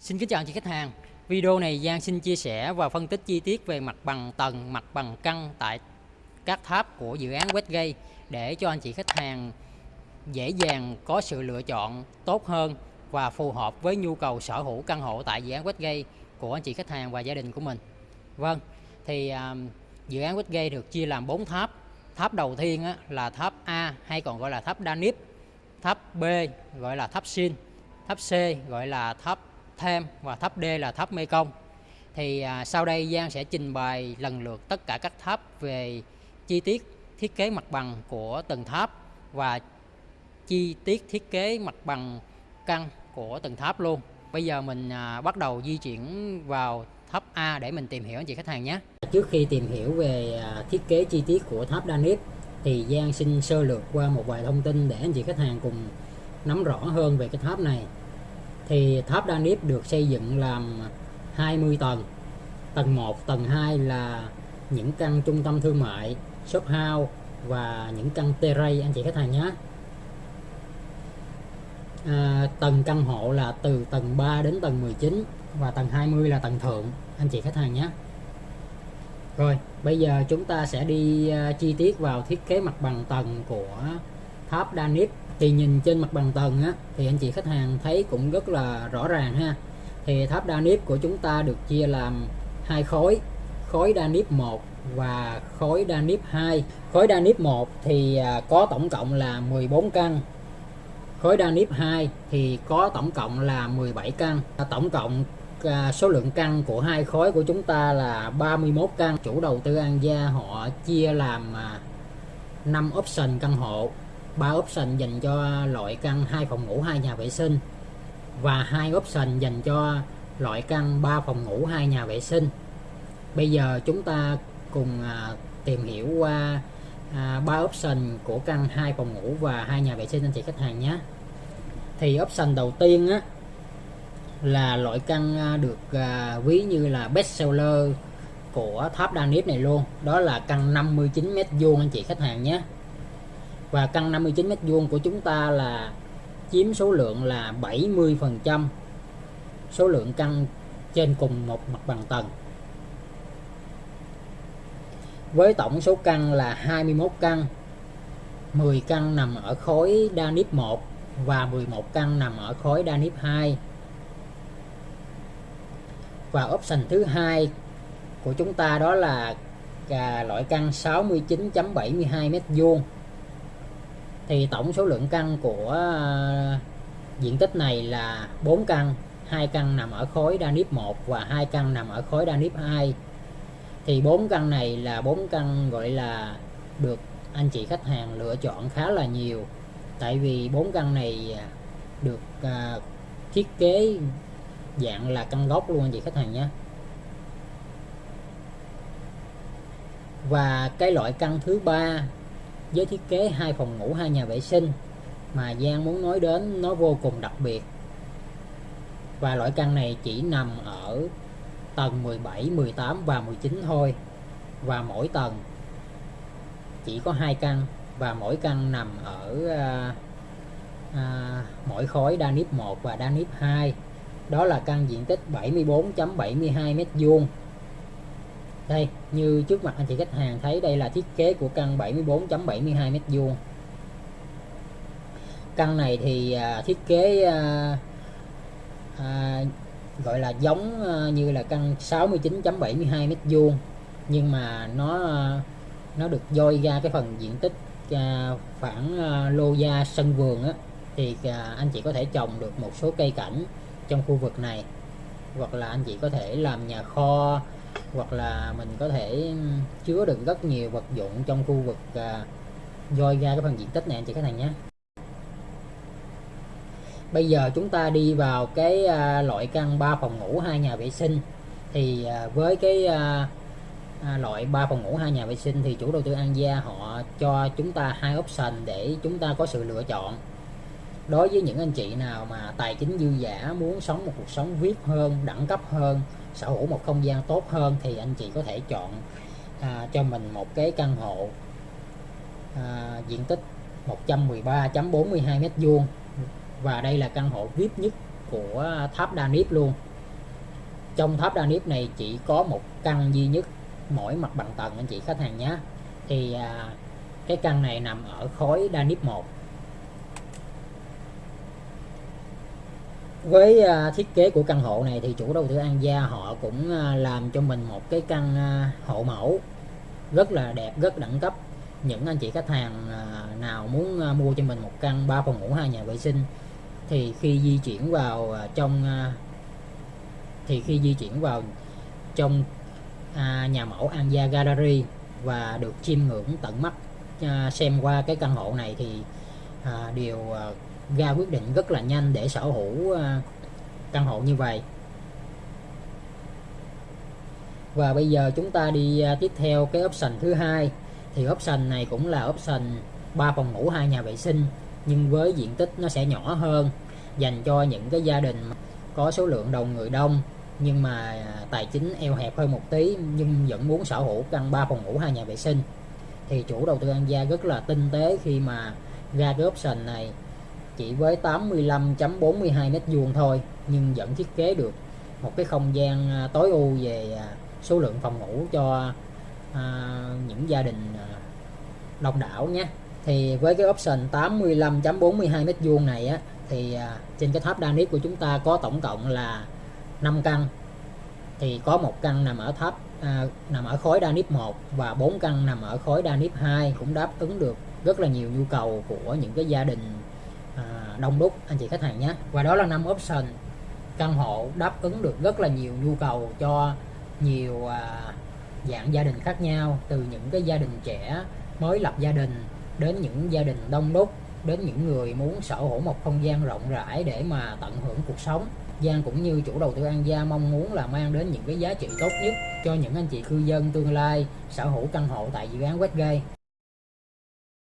Xin kính chào anh chị khách hàng. Video này Giang xin chia sẻ và phân tích chi tiết về mặt bằng tầng, mặt bằng căn tại các tháp của dự án Westgate để cho anh chị khách hàng dễ dàng có sự lựa chọn tốt hơn và phù hợp với nhu cầu sở hữu căn hộ tại dự án Westgate của anh chị khách hàng và gia đình của mình. Vâng, thì um, dự án Westgate được chia làm 4 tháp. Tháp đầu tiên á, là tháp A hay còn gọi là tháp Danip, tháp B gọi là tháp Sin, tháp C gọi là tháp Thêm và tháp D là tháp Mekong. Thì à, sau đây Giang sẽ trình bày lần lượt tất cả các tháp về chi tiết thiết kế mặt bằng của từng tháp và chi tiết thiết kế mặt bằng căn của từng tháp luôn. Bây giờ mình à, bắt đầu di chuyển vào tháp A để mình tìm hiểu anh chị khách hàng nhé. Trước khi tìm hiểu về à, thiết kế chi tiết của tháp Danip thì Giang xin sơ lược qua một vài thông tin để anh chị khách hàng cùng nắm rõ hơn về cái tháp này thì tháp Danip được xây dựng làm 20 tầng. Tầng 1 tầng 2 là những căn trung tâm thương mại shop house và những căn terrace. Anh chị khách hàng nhé. À, tầng căn hộ là từ tầng 3 đến tầng 19 và tầng 20 là tầng thượng. Anh chị khách hàng nhé. Rồi bây giờ chúng ta sẽ đi à, chi tiết vào thiết kế mặt bằng tầng của tháp Danip thì nhìn trên mặt bằng tầng á, thì anh chị khách hàng thấy cũng rất là rõ ràng ha. Thì tháp Danip của chúng ta được chia làm hai khối khối Danip 1 và khối Danip 2 khối Danip 1 à, thì có tổng cộng là 14 căn. Khối Danip 2 thì có tổng cộng là 17 căn. Tổng cộng số lượng căn của hai khối của chúng ta là 31 căn. Chủ đầu tư An Gia họ chia làm à, 5 option căn hộ ba option dành cho loại căn hai phòng ngủ hai nhà vệ sinh và hai option dành cho loại căn 3 phòng ngủ hai nhà vệ sinh. Bây giờ chúng ta cùng à, tìm hiểu qua à, ba option của căn hai phòng ngủ và hai nhà vệ sinh anh chị khách hàng nhé. Thì option đầu tiên á là loại căn à, được à, ví như là best seller của tháp Danip này luôn. Đó là căn 59 mét vuông anh chị khách hàng nhé và căn 59 mét vuông của chúng ta là chiếm số lượng là 70 phần trăm số lượng căn trên cùng một mặt bằng tầng. Với tổng số căn là 21 căn 10 căn nằm ở khối đa nếp 1 và 11 căn nằm ở khối đa nếp 2 và option thứ hai của chúng ta đó là à, loại căn 69.72 mét vuông thì tổng số lượng căn của ờ, diện tích này là 4 căn. Hai căn nằm ở khối Danip 1 và hai căn nằm ở khối Danip 2 thì bốn căn này là bốn căn gọi là được anh chị khách hàng lựa chọn khá là nhiều. Tại vì bốn căn này à, được à, thiết kế dạng là căn gốc luôn anh chị khách hàng nhé. Và cái loại căn thứ ba với thiết kế hai phòng ngủ hai nhà vệ sinh mà Giang muốn nói đến nó vô cùng đặc biệt. Và loại căn này chỉ nằm ở tầng 17, 18 và 19 thôi. Và mỗi tầng chỉ có hai căn và mỗi căn nằm ở à, à, mỗi khối Danip 1 và Danip 2 đó là căn diện tích 74.72 m vuông đây như trước mặt anh chị khách hàng thấy đây là thiết kế của căn 74.72 m2 căn này thì à, thiết kế à, à, gọi là giống à, như là căn 69.72 m2 nhưng mà nó à, nó được dôi ra cái phần diện tích à, phản à, lô gia sân vườn á thì à, anh chị có thể trồng được một số cây cảnh trong khu vực này hoặc là anh chị có thể làm nhà kho hoặc là mình có thể chứa được rất nhiều vật dụng trong khu vực à, dôi ra cái phần diện tích này anh chị khách hàng nhé. Bây giờ chúng ta đi vào cái à, loại căn 3 phòng ngủ hai nhà vệ sinh. Thì à, với cái à, à, loại 3 phòng ngủ hai nhà vệ sinh thì chủ đầu tư An Gia họ cho chúng ta hai option để chúng ta có sự lựa chọn đối với những anh chị nào mà tài chính dư giả muốn sống một cuộc sống VIP hơn đẳng cấp hơn sở hữu một không gian tốt hơn thì anh chị có thể chọn à, cho mình một cái căn hộ à, diện tích 113.42 mét vuông. Và đây là căn hộ VIP nhất của tháp Đa Nếp luôn. Trong tháp đa nếp này chỉ có một căn duy nhất mỗi mặt bằng tầng anh chị khách hàng nhé. Thì à, cái căn này nằm ở khối đa nếp 1 với à, thiết kế của căn hộ này thì chủ đầu tư An Gia họ cũng à, làm cho mình một cái căn à, hộ mẫu rất là đẹp, rất đẳng cấp. Những anh chị khách hàng nào muốn mua cho mình một căn 3 phòng ngủ, hai nhà vệ sinh thì khi di chuyển vào trong thì khi di chuyển vào trong nhà mẫu An Gia Gallery và được chiêm ngưỡng tận mắt xem qua cái căn hộ này thì điều đều ra quyết định rất là nhanh để sở hữu ờ, căn hộ như vậy. Và bây giờ chúng ta đi ờ, tiếp theo cái option thứ hai. Thì option này cũng là option 3 phòng ngủ, hai nhà vệ sinh, nhưng với diện tích nó sẽ nhỏ hơn, dành cho những cái gia đình có số lượng đầu người đông, nhưng mà ờ, tài chính eo hẹp hơn một tí, nhưng vẫn muốn sở hữu căn 3 phòng ngủ, hai nhà vệ sinh. Thì chủ đầu tư An Gia rất là tinh tế khi mà ra cái option này chỉ với 85.42 mét vuông thôi nhưng vẫn thiết kế được một cái không gian à, tối ưu về à, số lượng phòng ngủ cho à, những gia đình độc đông đảo nhé. Thì với cái option 85.42 mét vuông này á thì à, trên cái tháp Danip của chúng ta có tổng cộng là 5 căn. Thì có một căn nằm ở tháp à, nằm ở khối Danip 1 và bốn căn nằm ở khối Danip 2 cũng đáp ứng được rất là nhiều nhu cầu của những cái gia đình À, đông đúc. Anh chị khách hàng nhé. Và đó là năm option. Căn hộ đáp ứng được rất là nhiều nhu cầu cho nhiều à, dạng gia đình khác nhau. Từ những cái gia đình trẻ mới lập gia đình đến những gia đình đông đúc đến những người muốn sở hữu một không gian rộng rãi để mà tận hưởng cuộc sống. Giang cũng như chủ đầu tư An Gia mong muốn là mang đến những cái giá trị tốt nhất cho những anh chị cư dân tương lai sở hữu căn hộ tại dự án Westgate.